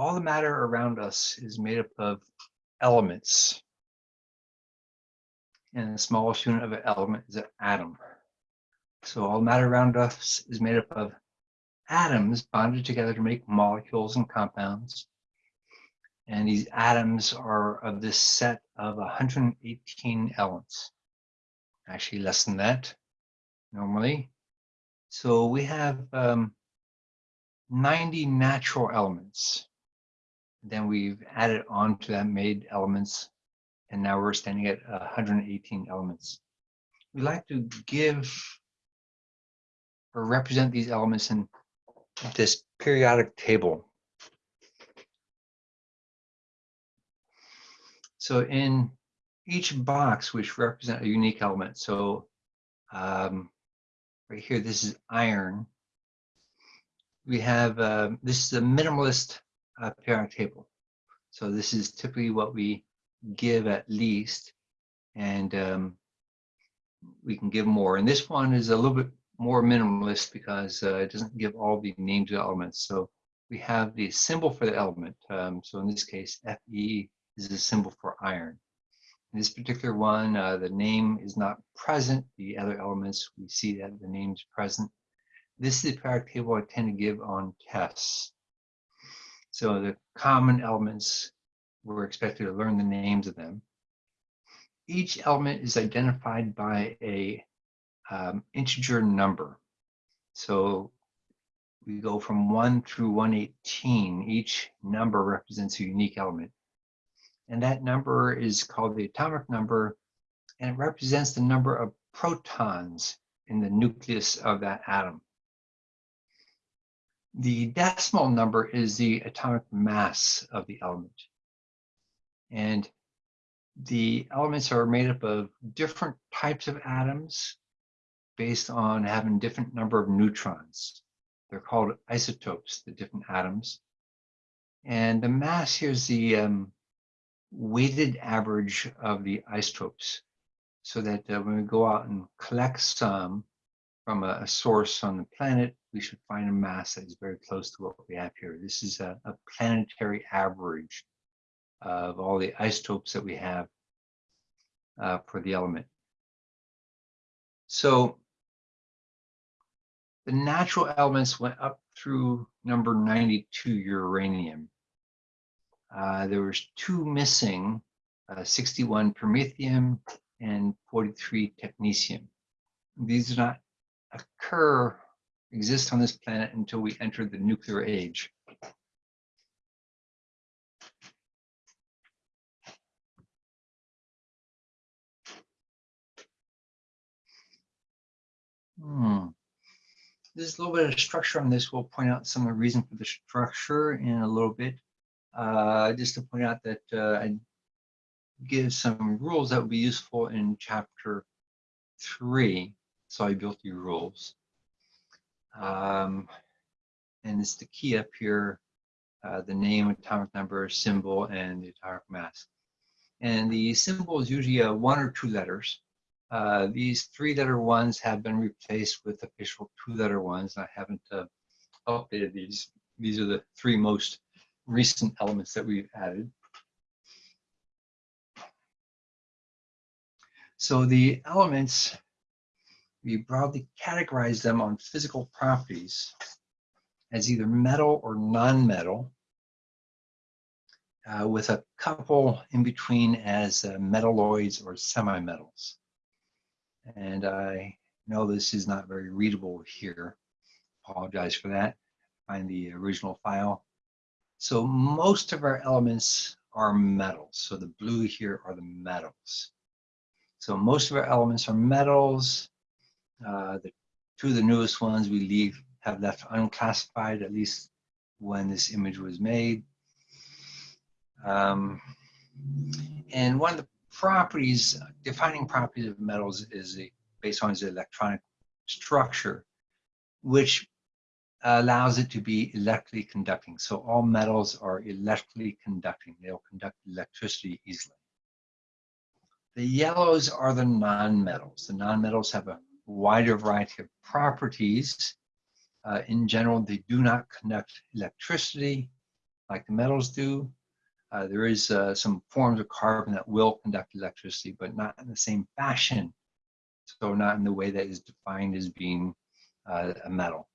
all the matter around us is made up of elements. And the smallest unit of an element is an atom. So all matter around us is made up of atoms bonded together to make molecules and compounds. And these atoms are of this set of 118 elements. Actually less than that normally. So we have um, 90 natural elements. Then we've added on to that made elements, and now we're standing at 118 elements. We like to give or represent these elements in this periodic table. So in each box, which represent a unique element, so um, right here, this is iron. We have, uh, this is a minimalist uh, periodic table. So this is typically what we give at least, and um, we can give more. And this one is a little bit more minimalist because uh, it doesn't give all the names of the elements. So we have the symbol for the element. Um, so in this case, Fe is the symbol for iron. In this particular one, uh, the name is not present. The other elements, we see that the name is present. This is the periodic table I tend to give on tests. So the common elements, we're expected to learn the names of them. Each element is identified by a um, integer number. So we go from 1 through 118. Each number represents a unique element. And that number is called the atomic number, and it represents the number of protons in the nucleus of that atom. The decimal number is the atomic mass of the element. And the elements are made up of different types of atoms based on having different number of neutrons. They're called isotopes, the different atoms. And the mass here is the um, weighted average of the isotopes so that uh, when we go out and collect some from a, a, source on the planet, we should find a mass that is very close to what we have here. This is a, a planetary average of all the isotopes that we have uh, for the element. So the natural elements went up through number 92 uranium. Uh, there was two missing, uh, 61 promethium and 43 technetium. These do not occur, exist on this planet until we enter the nuclear age. Hmm. There's a little bit of structure on this. We'll point out some of the reason for the structure in a little bit. Uh, just to point out that uh, I give some rules that would be useful in chapter three, solubility rules. Um, and it's the key up here, uh, the name, atomic number, symbol, and the atomic mass. And the symbol is usually a one or two letters. Uh, these three-letter ones have been replaced with official two-letter ones. I haven't uh, updated these. These are the three most recent elements that we've added. So the elements, we broadly categorize them on physical properties as either metal or non-metal, uh, with a couple in between as uh, metalloids or semi-metals. And I know this is not very readable here. Apologize for that. Find the original file. So most of our elements are metals. So the blue here are the metals. So most of our elements are metals. Uh, the two of the newest ones we leave have left unclassified, at least when this image was made. Um, and one of the properties, defining properties of metals is the, based on its electronic structure, which allows it to be electrically conducting. So all metals are electrically conducting. They'll conduct electricity easily. The yellows are the nonmetals. The nonmetals have a wider variety of properties. Uh, in general, they do not conduct electricity. like the metals do. Uh, there is uh, some forms of carbon that will conduct electricity, but not in the same fashion. So not in the way that is defined as being uh, a metal.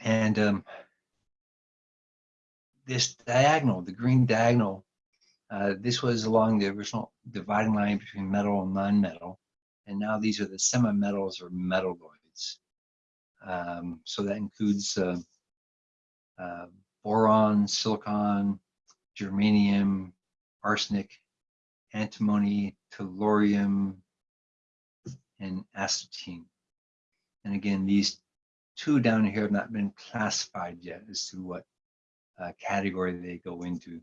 And um, this diagonal, the green diagonal, uh, this was along the original dividing line between metal and non-metal. And now these are the semi-metals or metalloids. Um, so that includes uh, uh, boron, silicon, germanium, arsenic, antimony, tellurium, and astatine. And again, these two down here have not been classified yet as to what uh, category they go into.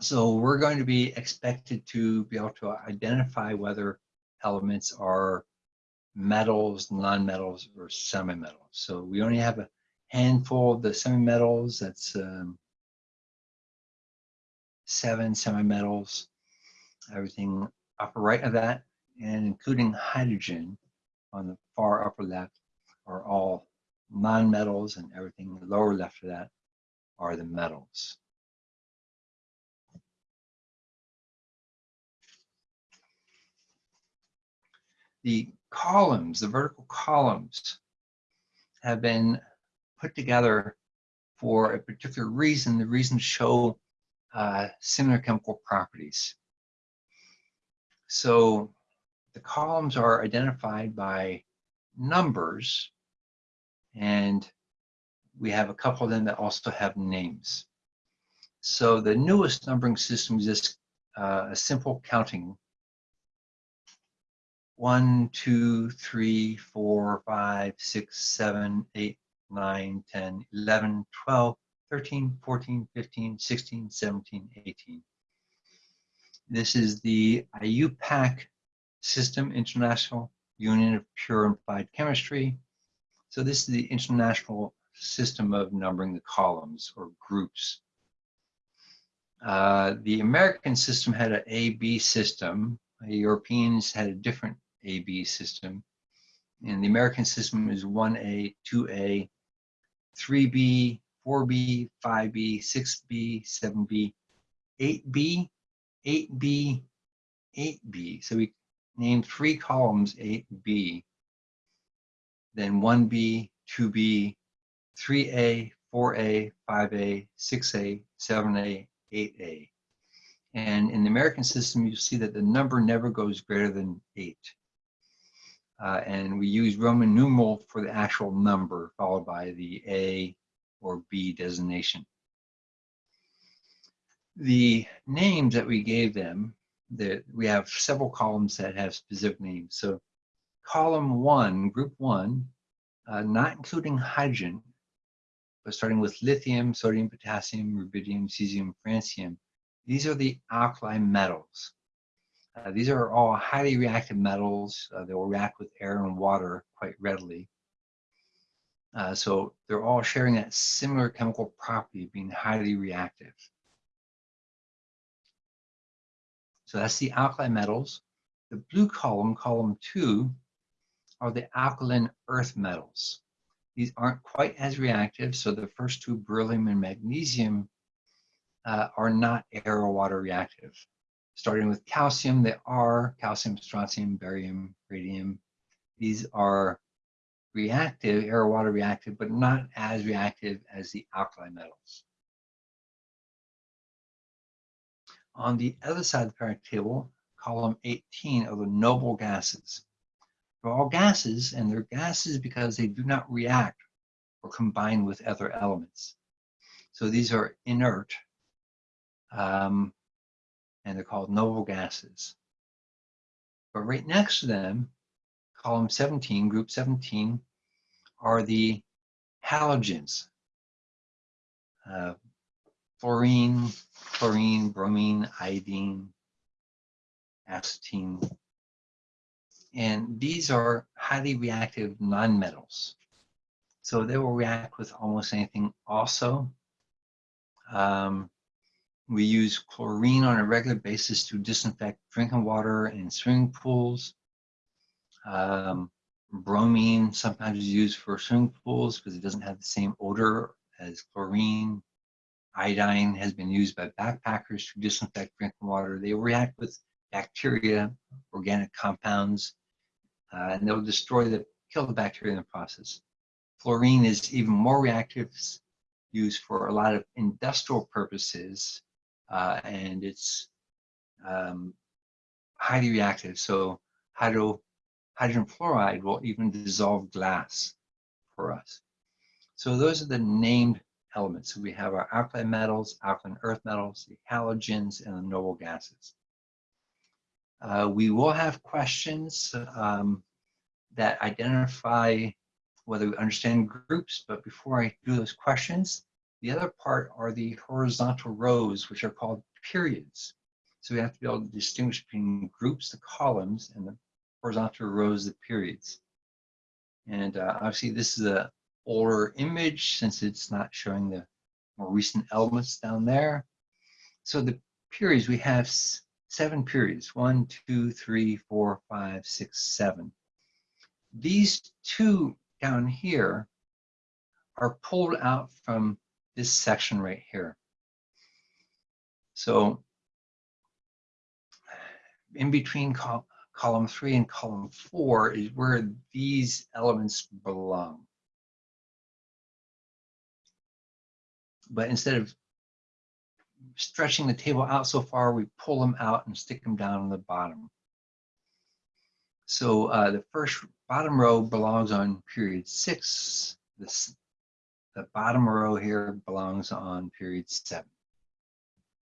So we're going to be expected to be able to identify whether elements are metals, non-metals, or semi-metals. So we only have a handful of the semi-metals, that's um, seven semi-metals, everything upper right of that, and including hydrogen on the far upper left are all non-metals and everything lower left of that are the metals. The columns, the vertical columns have been put together for a particular reason. The reason show uh, similar chemical properties. So the columns are identified by numbers and we have a couple of them that also have names. So the newest numbering system is just uh, a simple counting. 1, 2, 3, 4, 5, 6, 7, 8, 9, 10, 11, 12, 13, 14, 15, 16, 17, 18. This is the IUPAC system, International Union of Pure and Applied Chemistry. So this is the international system of numbering the columns or groups. Uh, the American system had an A-B system. The Europeans had a different A-B system. And the American system is 1A, 2A, 3B, 4B, 5B, 6B, 7B, 8B, 8B, 8B. So we named three columns 8B then 1B, 2B, 3A, 4A, 5A, 6A, 7A, 8A. And in the American system, you see that the number never goes greater than 8. Uh, and we use Roman numeral for the actual number, followed by the A or B designation. The names that we gave them, that we have several columns that have specific names. So column one, group one, uh, not including hydrogen, but starting with lithium, sodium, potassium, rubidium, cesium, francium. These are the alkali metals. Uh, these are all highly reactive metals. Uh, they will react with air and water quite readily. Uh, so they're all sharing that similar chemical property being highly reactive. So that's the alkali metals. The blue column, column two, are the alkaline earth metals. These aren't quite as reactive, so the first two, beryllium and magnesium, uh, are not air or water reactive. Starting with calcium, they are calcium, strontium, barium, radium. These are reactive, air-water reactive, but not as reactive as the alkali metals. On the other side of the periodic table, column 18 are the noble gases. They're all gases, and they're gases because they do not react or combine with other elements. So these are inert, um, and they're called noble gases. But right next to them, column 17, group 17, are the halogens. Uh, fluorine, chlorine, bromine, iodine, astatine, and these are highly reactive nonmetals. So they will react with almost anything also. Um, we use chlorine on a regular basis to disinfect drinking water and swimming pools. Um, Bromine sometimes is used for swimming pools because it doesn't have the same odor as chlorine. Iodine has been used by backpackers to disinfect drinking water. They react with bacteria, organic compounds, uh, and they'll destroy the, kill the bacteria in the process. Fluorine is even more reactive, used for a lot of industrial purposes, uh, and it's um, highly reactive. So hydro, hydrogen fluoride will even dissolve glass for us. So those are the named elements. So we have our alkali metals, alkaline earth metals, the halogens, and the noble gases. Uh, we will have questions um, that identify whether we understand groups, but before I do those questions, the other part are the horizontal rows, which are called periods. So we have to be able to distinguish between groups, the columns, and the horizontal rows, the periods. And uh, obviously this is a older image since it's not showing the more recent elements down there. So the periods, we have seven periods, one, two, three, four, five, six, seven. These two down here are pulled out from this section right here. So in between col column three and column four is where these elements belong. But instead of stretching the table out so far, we pull them out and stick them down on the bottom. So uh, the first bottom row belongs on period six. The bottom row here belongs on period seven.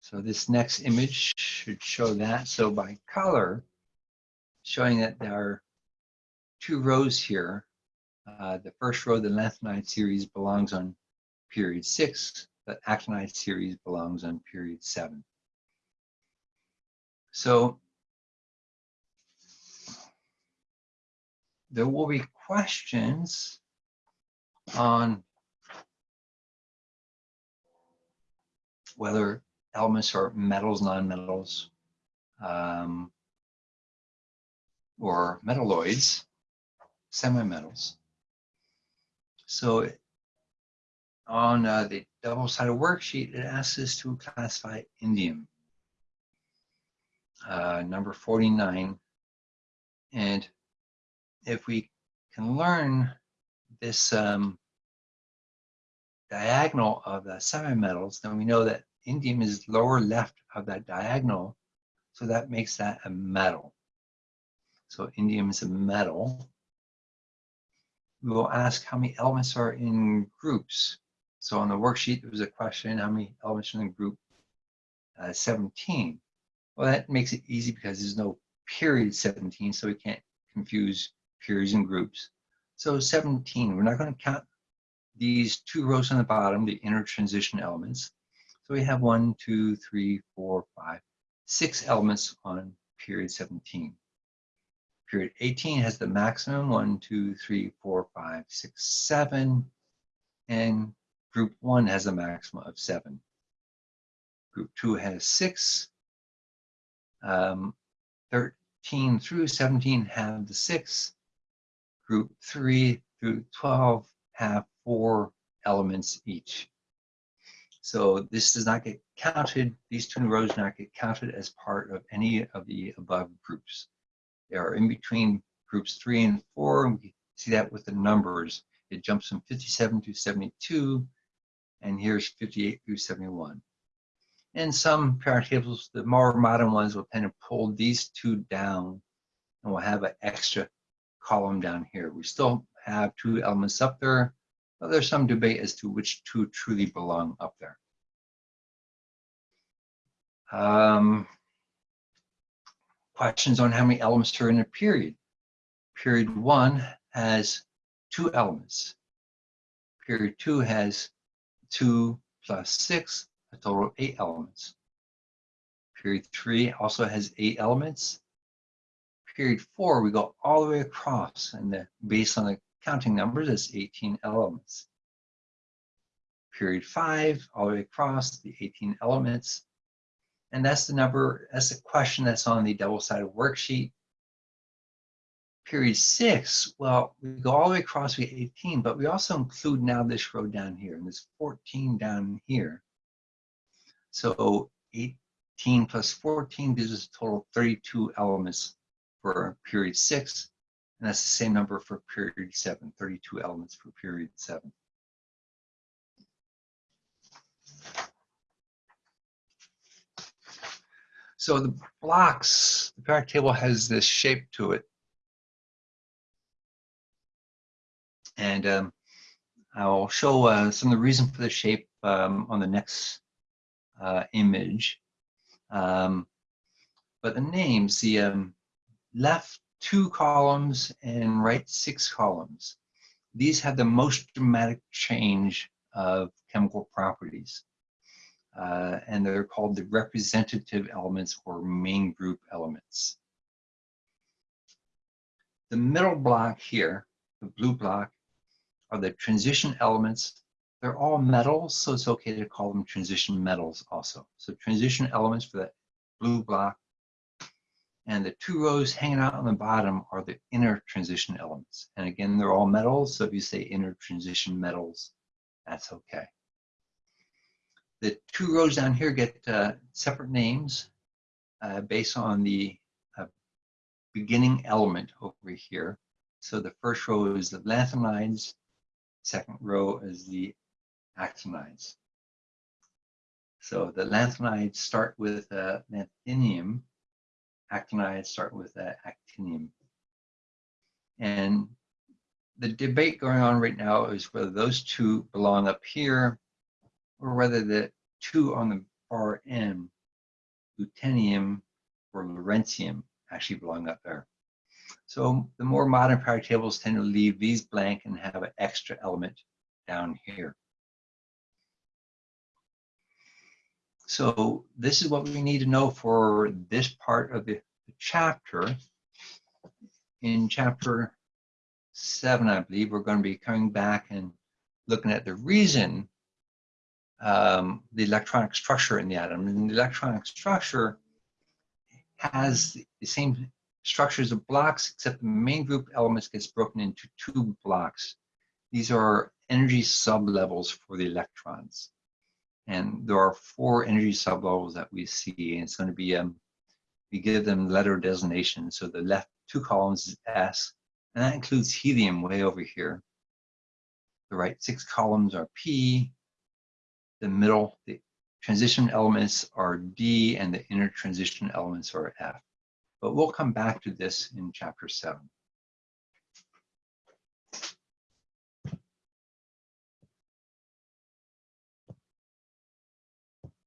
So this next image should show that. So by color, showing that there are two rows here. Uh, the first row, the lanthanide series, belongs on period six. The actinide series belongs on period seven. So there will be questions on whether elements are metals, nonmetals, um, or metalloids, semi-metals. So on uh, the double-sided worksheet, it asks us to classify indium, uh, number 49. And if we can learn this um, diagonal of the semi-metals, then we know that indium is lower left of that diagonal, so that makes that a metal. So indium is a metal. We will ask how many elements are in groups. So on the worksheet, there was a question, how many elements are in group? Uh, 17. Well, that makes it easy because there's no period 17, so we can't confuse periods and groups. So 17, we're not going to count these two rows on the bottom, the inner transition elements. So we have one, two, three, four, five, six elements on period 17. Period 18 has the maximum, one, two, three, four, five, six, seven. And group one has a maximum of seven. Group two has six. Um, 13 through 17 have the six group 3 through 12 have four elements each. So this does not get counted, these two rows do not get counted as part of any of the above groups. They are in between groups 3 and 4, and we see that with the numbers. It jumps from 57 to 72, and here's 58 through 71. And some parent tables, the more modern ones, will tend to pull these two down and we'll have an extra column down here. We still have two elements up there, but there's some debate as to which two truly belong up there. Um, questions on how many elements are in a period. Period one has two elements. Period two has two plus six, a total of eight elements. Period three also has eight elements period four, we go all the way across, and the, based on the counting numbers, it's 18 elements. Period five, all the way across, the 18 elements. And that's the number, that's the question that's on the double-sided worksheet. period six, well, we go all the way across, we 18, but we also include now this row down here, and this 14 down here. So 18 plus 14 gives us a total of 32 elements for period six, and that's the same number for period seven, 32 elements for period seven. So the blocks, the periodic table has this shape to it. And um, I'll show uh, some of the reason for the shape um, on the next uh, image. Um, but the names, the um, left two columns and right six columns, these have the most dramatic change of chemical properties. Uh, and they're called the representative elements or main group elements. The middle block here, the blue block, are the transition elements. They're all metals, so it's okay to call them transition metals also. So transition elements for that blue block. And the two rows hanging out on the bottom are the inner transition elements. And again, they're all metals, so if you say inner transition metals, that's okay. The two rows down here get uh, separate names uh, based on the uh, beginning element over here. So the first row is the lanthanides, second row is the actinides. So the lanthanides start with uh, lanthanium, actinides start with actinium. And the debate going on right now is whether those two belong up here or whether the two on the far end, lutetium or lawrencium, actually belong up there. So the more modern periodic tables tend to leave these blank and have an extra element down here. So this is what we need to know for this part of the chapter. In chapter seven, I believe, we're going to be coming back and looking at the reason um, the electronic structure in the atom. And the electronic structure has the same structures of blocks, except the main group elements gets broken into two blocks. These are energy sublevels for the electrons. And there are four energy sublevels that we see, and it's going to be, um, we give them letter designation. So the left two columns is S, and that includes helium way over here. The right six columns are P, the middle, the transition elements are D, and the inner transition elements are F. But we'll come back to this in chapter seven.